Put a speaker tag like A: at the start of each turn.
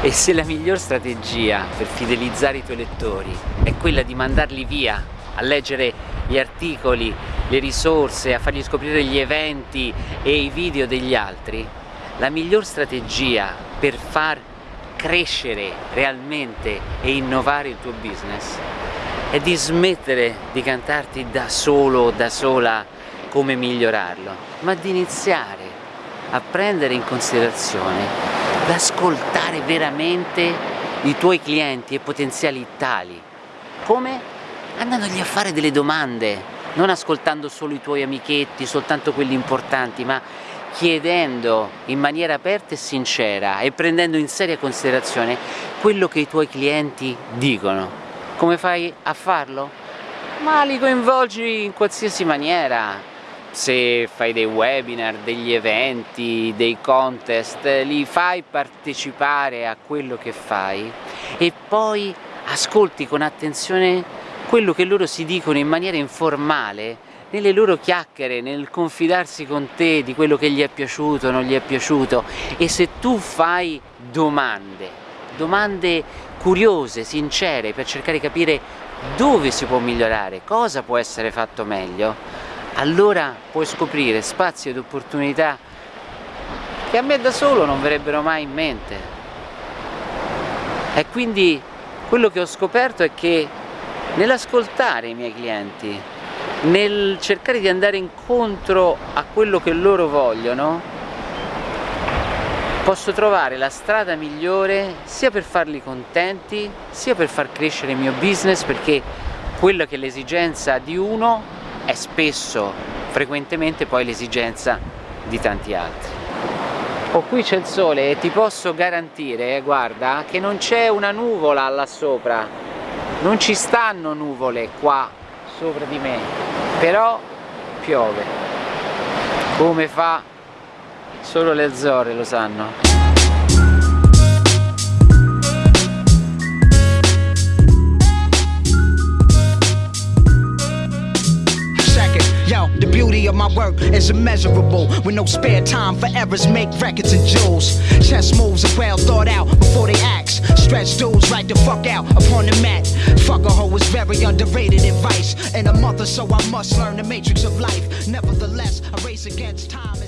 A: E se la miglior strategia per fidelizzare i tuoi lettori è quella di mandarli via a leggere gli articoli, le risorse, a fargli scoprire gli eventi e i video degli altri, la miglior strategia per far crescere realmente e innovare il tuo business è di smettere di cantarti da solo o da sola come migliorarlo, ma di iniziare a prendere in considerazione, ad ascoltare veramente i tuoi clienti e potenziali tali. Come? Andandogli a fare delle domande, non ascoltando solo i tuoi amichetti, soltanto quelli importanti, ma chiedendo in maniera aperta e sincera e prendendo in seria considerazione quello che i tuoi clienti dicono. Come fai a farlo? Ma li coinvolgi in qualsiasi maniera, se fai dei webinar, degli eventi, dei contest, li fai partecipare a quello che fai e poi ascolti con attenzione quello che loro si dicono in maniera informale nelle loro chiacchiere, nel confidarsi con te di quello che gli è piaciuto, non gli è piaciuto. E se tu fai domande, domande curiose, sincere, per cercare di capire dove si può migliorare, cosa può essere fatto meglio, allora puoi scoprire spazi ed opportunità che a me da solo non verrebbero mai in mente. E quindi quello che ho scoperto è che nell'ascoltare i miei clienti, nel cercare di andare incontro a quello che loro vogliono, posso trovare la strada migliore sia per farli contenti sia per far crescere il mio business perché quello che è l'esigenza di uno è spesso, frequentemente poi l'esigenza di tanti altri. Oh, qui c'è il sole e ti posso garantire, eh, guarda, che non c'è una nuvola là sopra, non ci stanno nuvole qua sopra di me, però piove. Come fa Solo le Azzorre lo sanno.
B: Of my work is immeasurable. With no spare time for errors, make records and jewels. Chess moves are well thought out before they act. Stretch dudes right the fuck out upon the mat. Fuck a hoe is very underrated advice. In a month or so, I must learn the matrix of life. Nevertheless, a race against time